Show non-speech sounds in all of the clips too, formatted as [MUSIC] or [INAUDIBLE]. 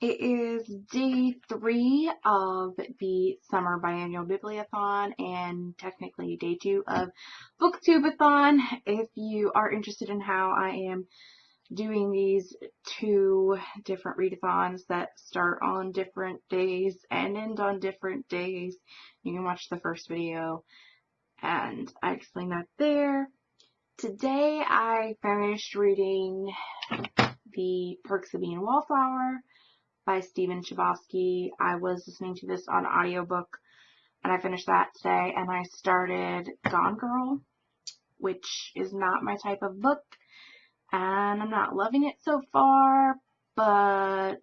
It is day three of the summer biannual bibliothon and technically day two of booktubeathon. If you are interested in how I am doing these two different readathons that start on different days and end on different days, you can watch the first video and I explain that there. Today I finished reading The Perks of Being a Wallflower by Stephen Chbosky. I was listening to this on audiobook and I finished that today and I started Gone Girl, which is not my type of book and I'm not loving it so far, but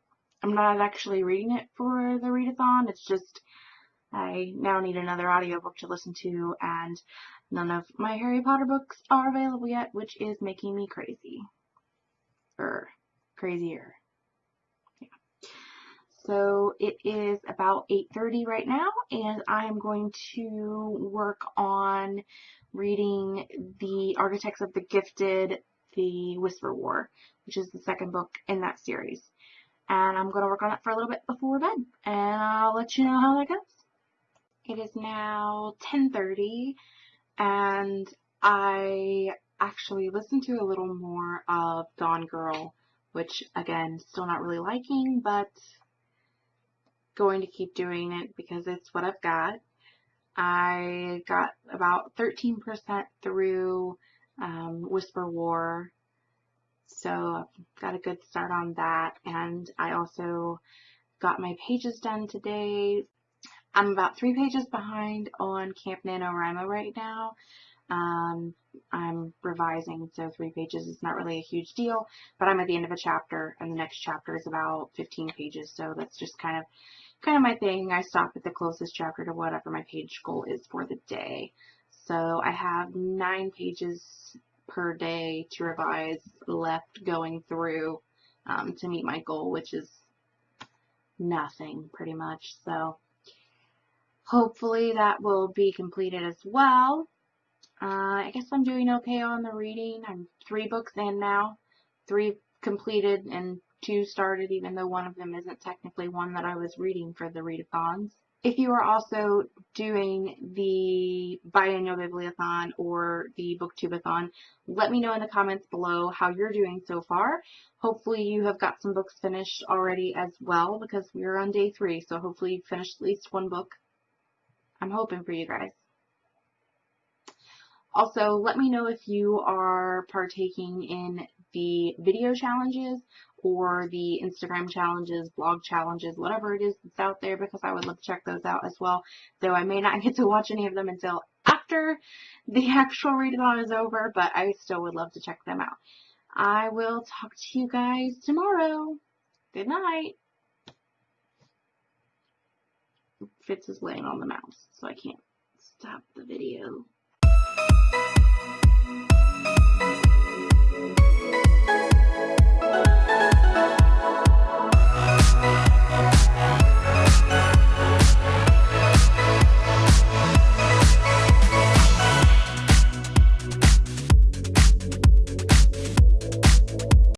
I'm not actually reading it for the readathon. It's just I now need another audiobook to listen to and none of my Harry Potter books are available yet, which is making me crazy. Er, crazier. So it is about 8.30 right now and I am going to work on reading The Architects of the Gifted, The Whisper War, which is the second book in that series. And I'm going to work on that for a little bit before bed and I'll let you know how that goes. It is now 10.30 and I actually listened to a little more of Gone Girl, which again, still not really liking, but going to keep doing it because it's what I've got. I got about 13% through um, Whisper War, so I've got a good start on that. And I also got my pages done today. I'm about three pages behind on Camp NaNoWriMo right now. Um, I'm revising, so three pages is not really a huge deal, but I'm at the end of a chapter, and the next chapter is about 15 pages, so that's just kind of kind of my thing. I stop at the closest chapter to whatever my page goal is for the day. So I have nine pages per day to revise left going through um, to meet my goal, which is nothing pretty much. So hopefully that will be completed as well. Uh, I guess I'm doing okay on the reading. I'm three books in now, three completed and two started, even though one of them isn't technically one that I was reading for the readathons. If you are also doing the biannual bibliothon or the booktubeathon, let me know in the comments below how you're doing so far. Hopefully you have got some books finished already as well because we're on day three, so hopefully you've finished at least one book. I'm hoping for you guys. Also, let me know if you are partaking in the video challenges or the Instagram challenges, blog challenges, whatever it is that's out there because I would love to check those out as well. Though I may not [LAUGHS] get to watch any of them until after the actual readathon is over, but I still would love to check them out. I will talk to you guys tomorrow. Good night. Fitz is laying on the mouse, so I can't stop the video.